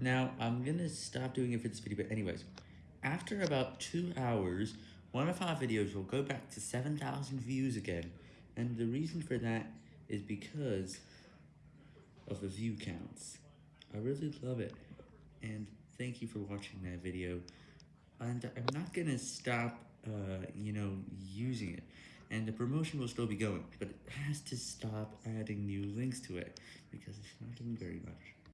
Now, I'm gonna stop doing it for this video, but anyways, after about two hours, one of our videos will go back to 7,000 views again, and the reason for that is because of the view counts. I really love it, and thank you for watching that video, and I'm not gonna stop, uh, you know, using it, and the promotion will still be going, but it has to stop adding new links to it, because it's not doing very much.